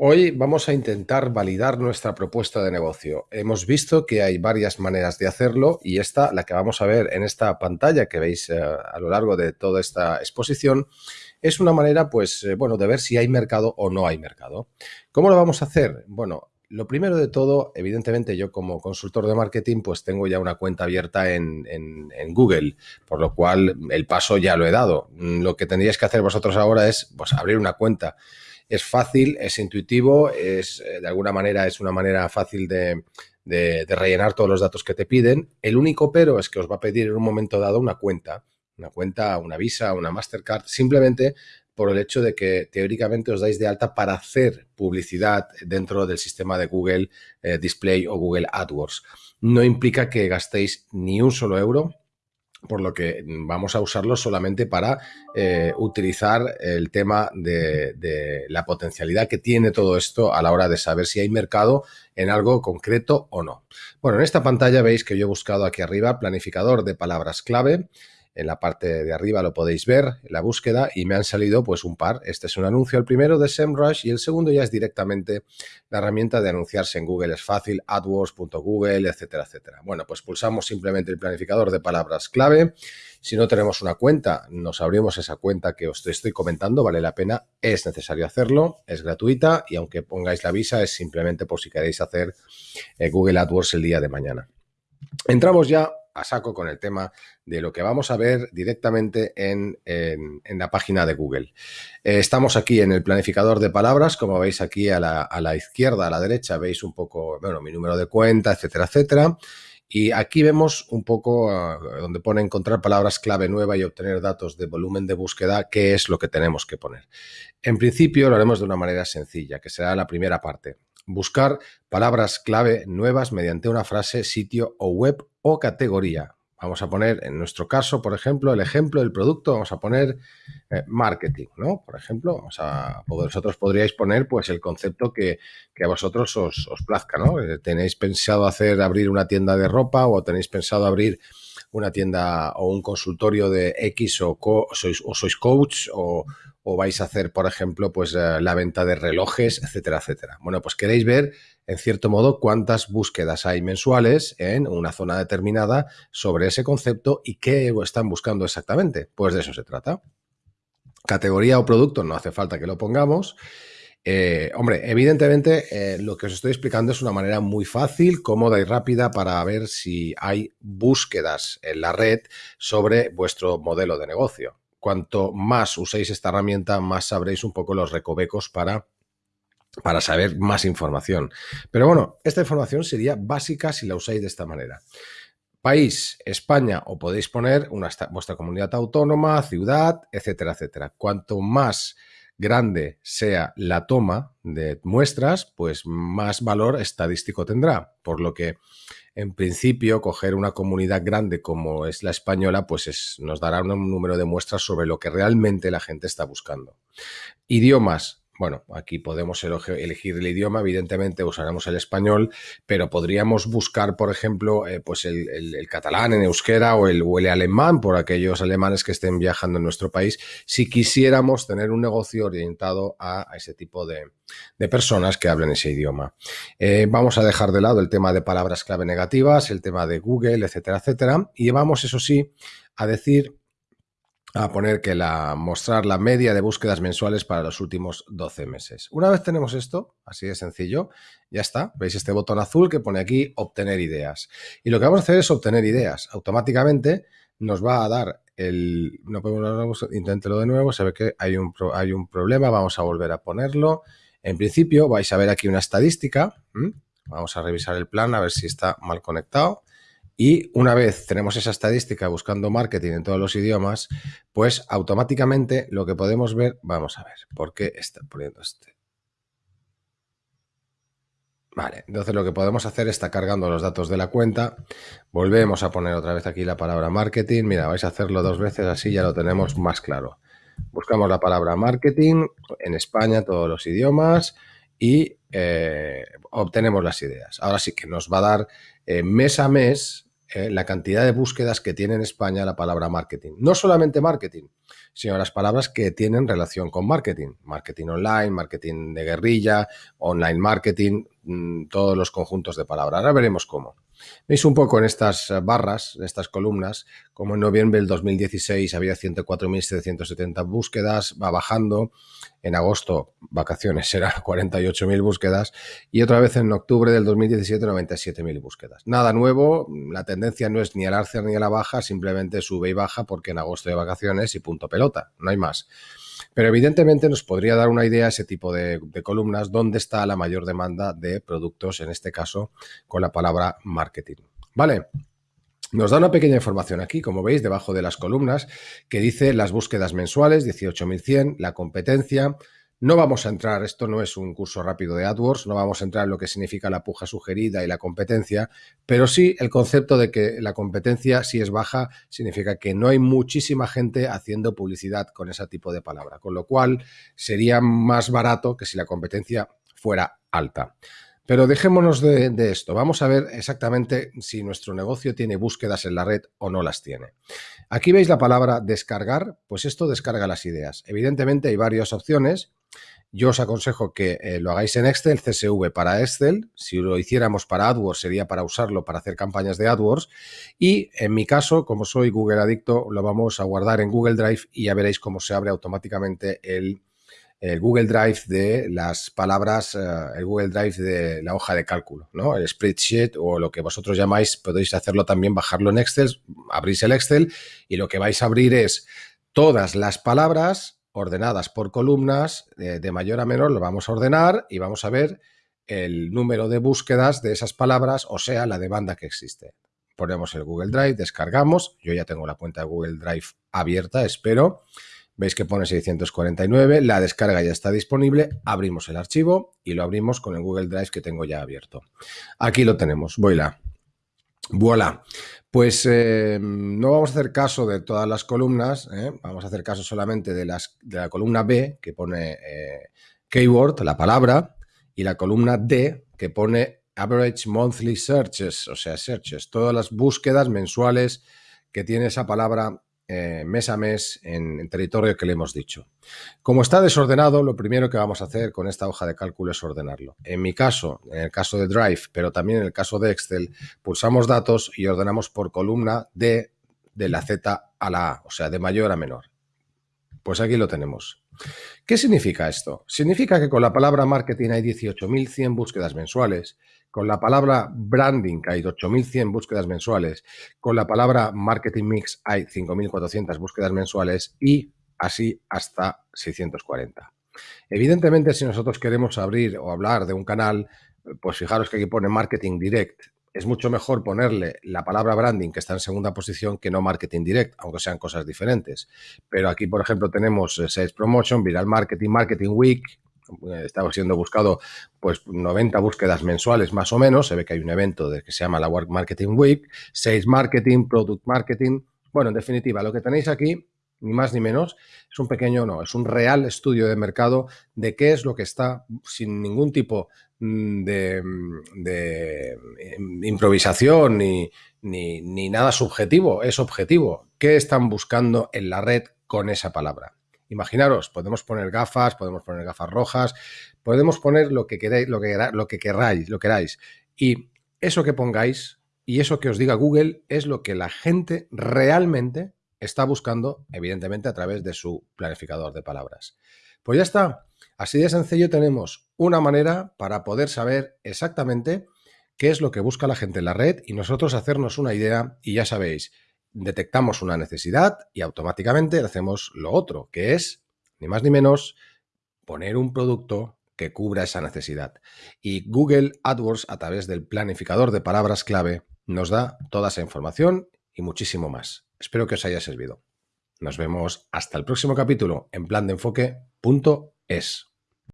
Hoy vamos a intentar validar nuestra propuesta de negocio. Hemos visto que hay varias maneras de hacerlo y esta, la que vamos a ver en esta pantalla que veis eh, a lo largo de toda esta exposición, es una manera, pues, eh, bueno, de ver si hay mercado o no hay mercado. ¿Cómo lo vamos a hacer? Bueno, lo primero de todo, evidentemente yo como consultor de marketing pues tengo ya una cuenta abierta en, Google, por lo cual el paso ya lo he dado. Lo que tendríais que hacer vosotros ahora es pues, abrir una cuenta es fácil, es intuitivo, es eh, de alguna manera es una manera fácil de, rellenar todos los datos que te piden. El único pero es que os va a pedir en un momento dado una cuenta, una cuenta, una Visa, una Mastercard, simplemente por el hecho de que teóricamente os dais de alta para hacer publicidad dentro del sistema de Google eh, Display o Google AdWords. No implica que gastéis ni un solo euro por lo que vamos a usarlo solamente para eh, utilizar el tema de, la potencialidad que tiene todo esto a la hora de saber si hay mercado en algo concreto o no. Bueno, en esta pantalla veis que yo he buscado aquí arriba planificador de palabras clave en la parte de arriba lo podéis ver, la búsqueda, y me han salido pues un par. Este es un anuncio, el primero de SEMrush y el segundo ya es directamente la herramienta de anunciarse en Google. Es fácil, AdWords.google, etcétera, etcétera. Bueno, pues pulsamos simplemente el planificador de palabras clave. Si no tenemos una cuenta, nos abrimos esa cuenta que os estoy comentando, vale la pena, es necesario hacerlo, es gratuita y aunque pongáis la visa es simplemente por si queréis hacer eh, Google AdWords el día de mañana. Entramos ya a saco con el tema de lo que vamos a ver directamente en, la página de Google. Eh, estamos aquí en el planificador de palabras, como veis aquí a la, izquierda, a la derecha, veis un poco, bueno, mi número de cuenta, etcétera, etcétera. Y aquí vemos un poco ah, donde pone encontrar palabras clave nueva y obtener datos de volumen de búsqueda, qué es lo que tenemos que poner. En principio lo haremos de una manera sencilla, que será la primera parte buscar palabras clave nuevas mediante una frase, sitio o web categoría. Vamos a poner, en nuestro caso, por ejemplo, el ejemplo del producto, vamos a poner eh, marketing, ¿no? Por ejemplo, vamos a, vosotros podríais poner pues el concepto que, a vosotros os, plazca, ¿no? Eh, ¿Tenéis pensado hacer, abrir una tienda de ropa o tenéis pensado abrir una tienda o un consultorio de X o, sois, o sois coach o, o vais a hacer, por ejemplo, pues eh, la venta de relojes, etcétera, etcétera. Bueno, pues queréis ver, en cierto modo, cuántas búsquedas hay mensuales en una zona determinada sobre ese concepto y qué están buscando exactamente. Pues de eso se trata. Categoría o producto, no hace falta que lo pongamos. Eh, hombre, evidentemente eh, lo que os estoy explicando es una manera muy fácil, cómoda y rápida para ver si hay búsquedas en la red sobre vuestro modelo de negocio cuanto más uséis esta herramienta, más sabréis un poco los recovecos para, para saber más información. Pero bueno, esta información sería básica si la usáis de esta manera. País, España, o podéis poner una, vuestra comunidad autónoma, ciudad, etcétera, etcétera. Cuanto más grande sea la toma de muestras, pues más valor estadístico tendrá. Por lo que en principio, coger una comunidad grande como es la española, pues nos dará un número de muestras sobre lo que realmente la gente está buscando. Idiomas, bueno, aquí podemos elegir el idioma, evidentemente usaremos el español, pero podríamos buscar, por ejemplo, eh, pues el, catalán en euskera o el, o el, alemán por aquellos alemanes que estén viajando en nuestro país, si quisiéramos tener un negocio orientado a, ese tipo de, personas que hablen ese idioma. Eh, vamos a dejar de lado el tema de palabras clave negativas, el tema de Google, etcétera, etcétera, y vamos, eso sí, a decir a poner que la mostrar la media de búsquedas mensuales para los últimos 12 meses. Una vez tenemos esto, así de sencillo, ya está. Veis este botón azul que pone aquí obtener ideas. Y lo que vamos a hacer es obtener ideas. Automáticamente nos va a dar el... No podemos... Inténtelo de nuevo, se ve que hay un, hay un problema, vamos a volver a ponerlo. En principio vais a ver aquí una estadística. Vamos a revisar el plan a ver si está mal conectado. Y una vez tenemos esa estadística buscando marketing en todos los idiomas, pues automáticamente lo que podemos ver, vamos a ver, ¿por qué está poniendo este? Vale, entonces lo que podemos hacer está cargando los datos de la cuenta, volvemos a poner otra vez aquí la palabra marketing, mira, vais a hacerlo dos veces así ya lo tenemos más claro. Buscamos la palabra marketing en España, todos los idiomas y eh, obtenemos las ideas. Ahora sí que nos va a dar eh, mes a mes eh, la cantidad de búsquedas que tiene en España la palabra marketing. No solamente marketing, sino las palabras que tienen relación con marketing. Marketing online, marketing de guerrilla, online marketing, mm, todos los conjuntos de palabras. Ahora veremos cómo. Veis un poco en estas eh, barras, en estas columnas, como en noviembre del 2016 había 104.770 búsquedas, va bajando. En agosto, vacaciones, serán 48.000 búsquedas. Y otra vez en octubre del 2017, 97.000 búsquedas. Nada nuevo, la tendencia no es ni al alza ni a la baja, simplemente sube y baja porque en agosto hay vacaciones y punto pelota, no hay más. Pero evidentemente nos podría dar una idea ese tipo de, columnas dónde está la mayor demanda de productos, en este caso con la palabra marketing. ¿Vale? Nos da una pequeña información aquí, como veis, debajo de las columnas, que dice las búsquedas mensuales, 18.100, la competencia, no vamos a entrar, esto no es un curso rápido de AdWords, no vamos a entrar en lo que significa la puja sugerida y la competencia, pero sí el concepto de que la competencia, si es baja, significa que no hay muchísima gente haciendo publicidad con ese tipo de palabra, con lo cual sería más barato que si la competencia fuera alta. Pero dejémonos de, de, esto. Vamos a ver exactamente si nuestro negocio tiene búsquedas en la red o no las tiene. Aquí veis la palabra descargar, pues esto descarga las ideas. Evidentemente hay varias opciones yo os aconsejo que eh, lo hagáis en Excel, CSV para Excel. Si lo hiciéramos para AdWords, sería para usarlo para hacer campañas de AdWords. Y en mi caso, como soy Google Adicto, lo vamos a guardar en Google Drive y ya veréis cómo se abre automáticamente el, Google Drive de las palabras, eh, el Google Drive de la hoja de cálculo, ¿no? El spreadsheet o lo que vosotros llamáis, podéis hacerlo también, bajarlo en Excel, abrís el Excel y lo que vais a abrir es todas las palabras ordenadas por columnas de, mayor a menor, lo vamos a ordenar y vamos a ver el número de búsquedas de esas palabras, o sea, la demanda que existe. Ponemos el Google Drive, descargamos, yo ya tengo la cuenta de Google Drive abierta, espero. Veis que pone 649, la descarga ya está disponible, abrimos el archivo y lo abrimos con el Google Drive que tengo ya abierto. Aquí lo tenemos, voy la. Voilà. Pues eh, no vamos a hacer caso de todas las columnas, ¿eh? vamos a hacer caso solamente de, las, de la columna B que pone eh, keyword, la palabra, y la columna D que pone average monthly searches, o sea, searches, todas las búsquedas mensuales que tiene esa palabra eh, mes a mes en, territorio que le hemos dicho. Como está desordenado, lo primero que vamos a hacer con esta hoja de cálculo es ordenarlo. En mi caso, en el caso de Drive, pero también en el caso de Excel, pulsamos datos y ordenamos por columna de, de la Z a la A, o sea, de mayor a menor. Pues aquí lo tenemos. ¿Qué significa esto? Significa que con la palabra marketing hay 18.100 búsquedas mensuales, con la palabra branding hay 8.100 búsquedas mensuales, con la palabra marketing mix hay 5.400 búsquedas mensuales y así hasta 640. Evidentemente, si nosotros queremos abrir o hablar de un canal, pues fijaros que aquí pone marketing direct es mucho mejor ponerle la palabra branding, que está en segunda posición, que no marketing direct, aunque sean cosas diferentes. Pero aquí, por ejemplo, tenemos eh, Sales Promotion, Viral Marketing, Marketing Week, eh, estamos siendo buscado pues 90 búsquedas mensuales más o menos, se ve que hay un evento que se llama la Work Marketing Week, Sales Marketing, Product Marketing, bueno, en definitiva, lo que tenéis aquí, ni más ni menos, es un pequeño, no, es un real estudio de mercado de qué es lo que está sin ningún tipo de, mm, de em, improvisación ni, ni, nada subjetivo, es objetivo. ¿Qué están buscando en la red con esa palabra? Imaginaros, podemos poner gafas, podemos poner gafas rojas, podemos poner lo que queráis, lo que, lo que queráis, lo queráis. Y eso que pongáis y eso que os diga Google es lo que la gente realmente está buscando, evidentemente, a través de su planificador de palabras. Pues ya está. Así de sencillo tenemos una manera para poder saber exactamente qué es lo que busca la gente en la red y nosotros hacernos una idea y ya sabéis, detectamos una necesidad y automáticamente hacemos lo otro, que es, ni más ni menos, poner un producto que cubra esa necesidad. Y Google AdWords, a través del planificador de palabras clave, nos da toda esa información y muchísimo más. Espero que os haya servido. Nos vemos hasta el próximo capítulo en plan de enfoque.es.